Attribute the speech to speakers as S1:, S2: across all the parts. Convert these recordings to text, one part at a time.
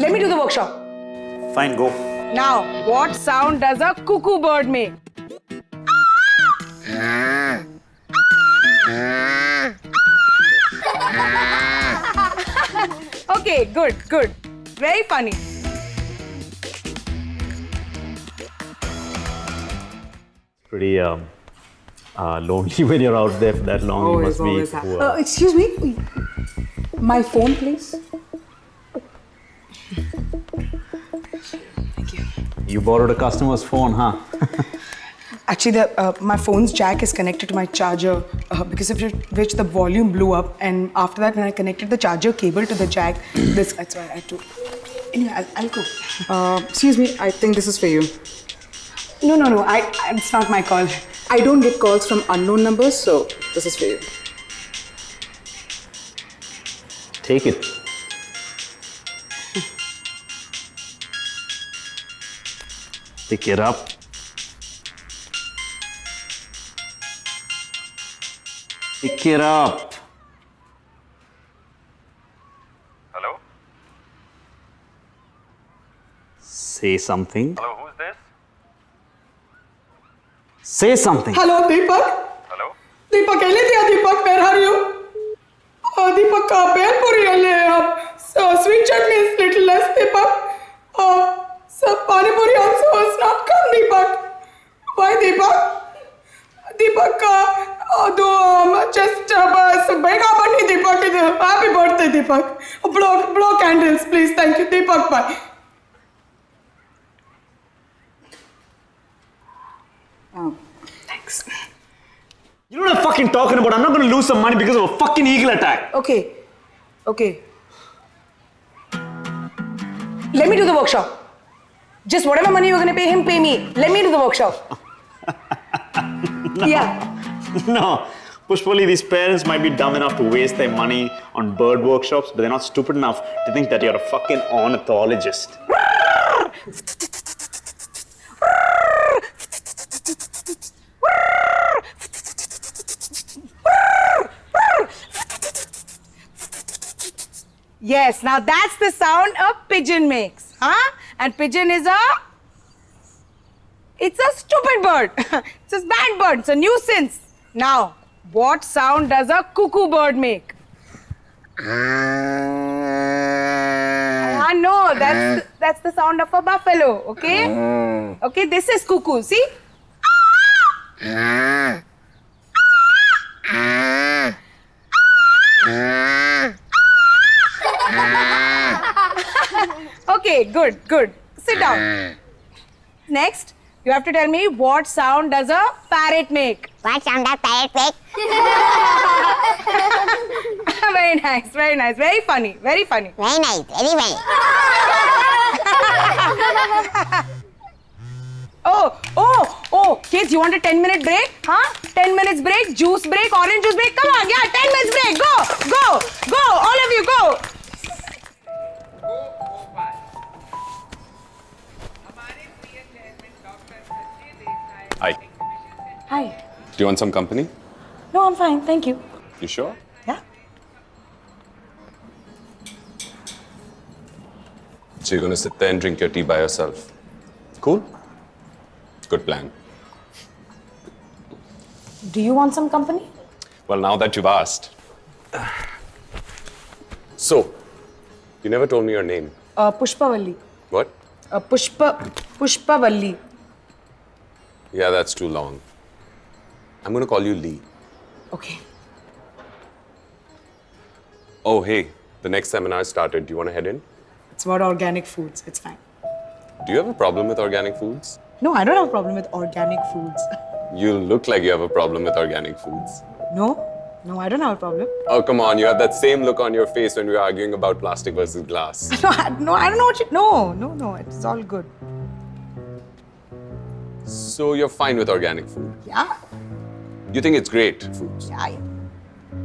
S1: Let me do the workshop.
S2: Fine, go.
S1: Now, what sound does a cuckoo bird make? okay, good, good. Very funny.
S2: Pretty um, uh, lonely when you're out there for that long. you must be. poor.
S1: Uh, excuse me. My phone, please.
S2: You borrowed a customer's phone, huh?
S1: Actually, the, uh, my phone's jack is connected to my charger, uh, because of which the volume blew up. And after that, when I connected the charger cable to the jack, this that's why I had to. Anyway, I'll, I'll go.
S3: Uh, excuse me, I think this is for you.
S1: No, no, no. I, I it's not my call.
S3: I don't get calls from unknown numbers, so this is for you.
S2: Take it. pick it up. Pick it up.
S4: Hello?
S2: Say something.
S4: Hello, who's this?
S2: Say something.
S1: Hello, Deepak.
S4: Hello?
S1: Deepak, Elidia, Deepak, where are you? Uh, Deepak, uh, Belpuri. करते Deepak blow blow candles please. Thank you Deepak. Bye. Oh. Thanks.
S2: You know what I'm fucking talking about? I'm not gonna lose some money because of a fucking eagle attack.
S1: Okay. Okay. Let me do the workshop. Just whatever money you're gonna pay him pay me. Let me do the workshop. No. yeah.
S2: No. Pushpali, these parents might be dumb enough to waste their money on bird workshops, but they're not stupid enough to think that you're a fucking ornithologist.
S1: Yes, now that's the sound a pigeon makes. Huh? And pigeon is a. It's a stupid bird. it's a bad bird. It's a nuisance. Now, what sound does a cuckoo bird make? Ah, no, that's that's the sound of a buffalo. Okay. Okay, this is cuckoo. See. Okay, good, good. Sit down. Next, you have to tell me what sound does a parrot make?
S5: What sound does parrot make?
S1: very nice, very nice, very funny, very funny.
S5: Very nice, very funny.
S1: Oh, oh, oh, kids, you want a 10 minute break? Huh? 10 minutes break, juice break, orange juice break. Come on, yeah, 10 minutes break. Go, go, go, all of you, go.
S4: Hi. Do you want some company?
S1: No, I'm fine, thank you.
S4: You sure?
S1: Yeah?
S4: So you're gonna sit there and drink your tea by yourself. Cool? Good plan.
S1: Do you want some company?
S4: Well, now that you've asked. So, you never told me your name.
S1: Uh, Pushpavalli.
S4: What?
S1: Uh, Pushpa, Pushpavalli.
S4: Yeah, that's too long. I'm gonna call you Lee.
S1: Okay.
S4: Oh, hey, the next seminar started. Do you wanna head in?
S1: It's about organic foods. It's fine.
S4: Do you have a problem with organic foods?
S1: No, I don't have a problem with organic foods.
S4: You look like you have a problem with organic foods.
S1: No, no, I don't have a problem.
S4: Oh, come on, you have that same look on your face when we were arguing about plastic versus glass.
S1: No, I, no, I don't know what you. No, no, no. It's all good.
S4: So you're fine with organic food?
S1: Yeah,
S4: You think it's great foods?
S1: yeah. yeah.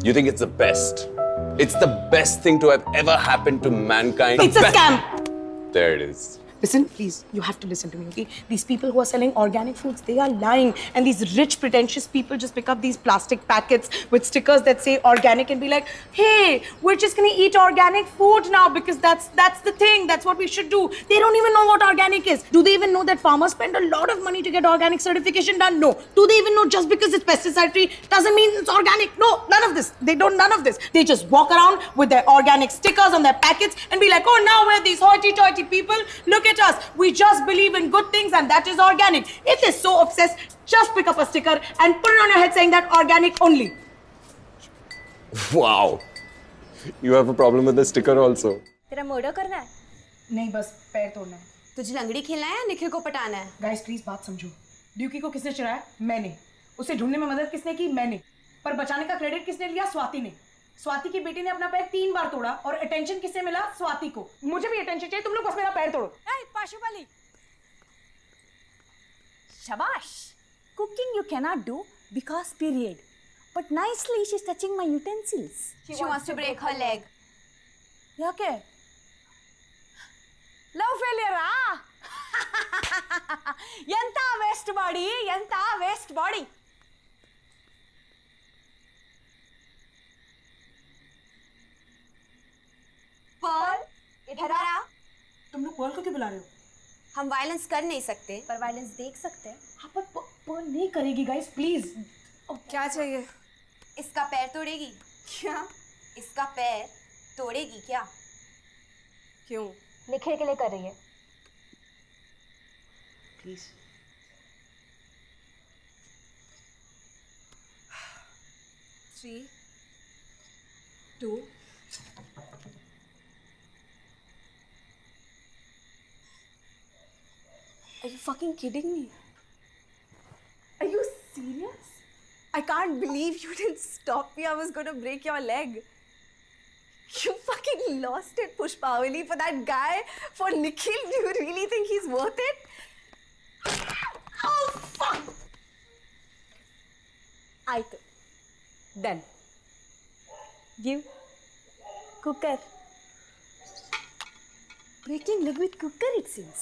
S4: You think it's the best? It's the best thing to have ever happened to mankind.
S1: It's a scam.
S4: There it is.
S1: Listen, please, you have to listen to me, okay? These people who are selling organic foods, they are lying. And these rich, pretentious people just pick up these plastic packets with stickers that say organic and be like, hey, we're just gonna eat organic food now because that's that's the thing. That's what we should do. They don't even know what organic is. Do they even know that farmers spend a lot of money to get organic certification done? No. Do they even know just because it's pesticide free doesn't mean it's organic? No, none of this. They don't none of this. They just walk around with their organic stickers on their packets and be like, oh, now we're these hoity-toity people. Look at us. We just believe in good things and that is organic. If they're so obsessed, just pick up a sticker and put it on your head saying that organic only.
S4: Wow. You have a problem with the sticker also.
S6: तेरा murder करना है
S1: नहीं बस पैर तोड़ना है
S6: तुझे लंगड़ी खेलना है या निखिल को पटाना है
S1: गाइस प्लीज़ बात समझो ड्यूकी को किसने चुराया मैंने उसे ढूँढने में मदद किसने की मैंने पर बचाने का क्रेडिट किसने लिया स्वाति ने स्वाति की बेटी ने अपना पैर तीन बार तोड़ा और अटेंशन किससे मिला स्वाति को मुझे भी अटेंशन चाहिए तुम लोग बस मेरा पैर तोड़ो
S6: Hey, पाशुपाली शाबाश cooking you cannot do because period but nicely she's touching my utensils she, wants, to break her leg ಯಾಕೆ ಲವ್ ಫೇಲಿಯರ್ ಎಂತ ವೇಸ್ಟ್ ಬಾಡಿ ಎಂತ ವೇಸ್ಟ್ ಬಾಡಿ पर्ल इधर आ।
S1: रहा तुम लोग पर्ल को क्यों बुला रहे हो?
S6: हम वायलेंस कर नहीं सकते। पर वायलेंस देख सकते हैं।
S1: हाँ पर पर्ल नहीं करेगी गाइस प्लीज़
S6: क्या चाहिए? इसका पैर तोड़ेगी। क्या? इसका पैर तोड़ेगी क्या?
S3: क्यों?
S6: निखिल के लिए कर रही है।
S3: Please
S6: three two Are you fucking kidding me? Are you serious? I can't believe you didn't stop me. I was gonna break your leg. You fucking lost it, Pushpavalli, for that guy, for Nikhil. Do you really think he's worth it? Oh, fuck! I. Done view cooker breaking leg with cooker, it seems.